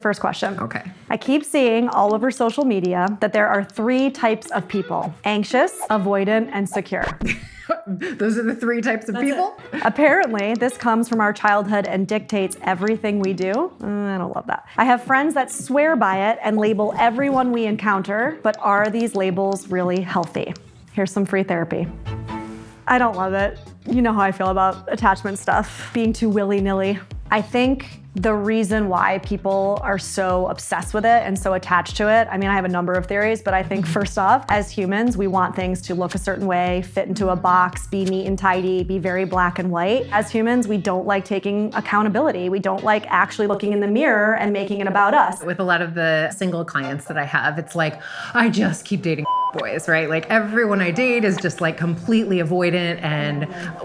First question. Okay. I keep seeing all over social media that there are three types of people anxious, avoidant, and secure. Those are the three types of people? Apparently, this comes from our childhood and dictates everything we do. Uh, I don't love that. I have friends that swear by it and label everyone we encounter, but are these labels really healthy? Here's some free therapy. I don't love it. You know how I feel about attachment stuff, being too willy nilly. I think the reason why people are so obsessed with it and so attached to it, I mean, I have a number of theories, but I think mm-hmm. first off, as humans, we want things to look a certain way, fit into a box, be neat and tidy, be very black and white. As humans, we don't like taking accountability. We don't like actually looking in the mirror and making it about us. With a lot of the single clients that I have, it's like, I just keep dating boys, right? Like everyone I date is just like completely avoidant and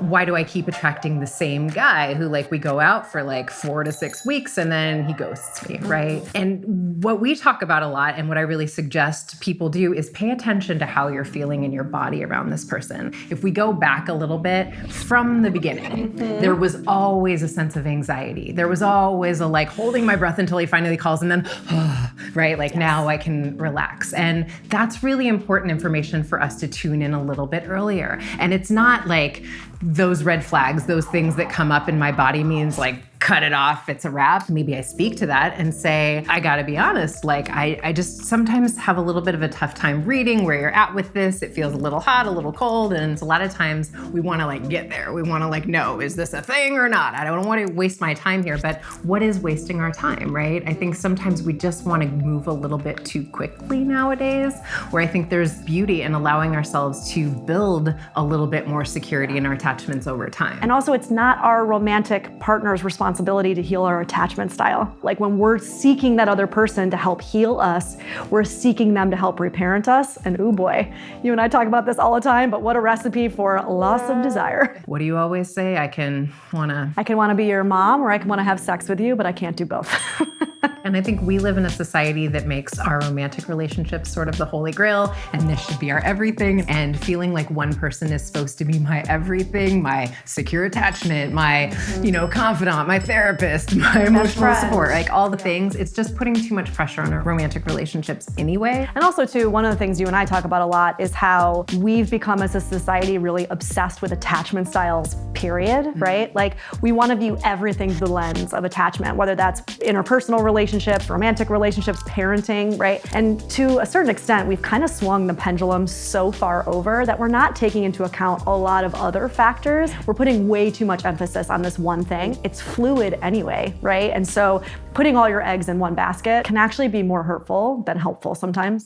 why do I keep attracting the same guy who like we go out for like 4 to 6 weeks and then he ghosts me, right? And what we talk about a lot and what I really suggest people do is pay attention to how you're feeling in your body around this person. If we go back a little bit from the beginning, mm-hmm. there was always a sense of anxiety. There was always a like holding my breath until he finally calls and then right? Like yes. now I can relax. And that's really important important information for us to tune in a little bit earlier. And it's not like those red flags, those things that come up in my body means like cut it off, it's a wrap. Maybe I speak to that and say, I gotta be honest, like I, I just sometimes have a little bit of a tough time reading where you're at with this. It feels a little hot, a little cold, and a lot of times we wanna like get there. We wanna like know, is this a thing or not? I don't wanna waste my time here, but what is wasting our time, right? I think sometimes we just wanna move a little bit too quickly nowadays, where I think there's beauty in allowing ourselves to build a little bit more security in our attachments over time. And also it's not our romantic partner's responsibility responsibility to heal our attachment style. Like when we're seeking that other person to help heal us, we're seeking them to help reparent us. And oh boy, you and I talk about this all the time, but what a recipe for loss of desire. What do you always say? I can wanna... I can wanna be your mom or I can wanna have sex with you, but I can't do both. And I think we live in a society that makes our romantic relationships sort of the holy grail, and this should be our everything. And feeling like one person is supposed to be my everything, my secure attachment, my, mm-hmm. you know, confidant, my therapist, my emotional support, like all the things. It's just putting too much pressure on our romantic relationships anyway. And also too, one of the things you and I talk about a lot is how we've become as a society really obsessed with attachment styles, period, mm-hmm. right? Like we want to view everything through the lens of attachment, whether that's interpersonal relationships relationships, romantic relationships, parenting, right? And to a certain extent, we've kind of swung the pendulum so far over that we're not taking into account a lot of other factors. We're putting way too much emphasis on this one thing. It's fluid anyway, right? And so putting all your eggs in one basket can actually be more hurtful than helpful sometimes.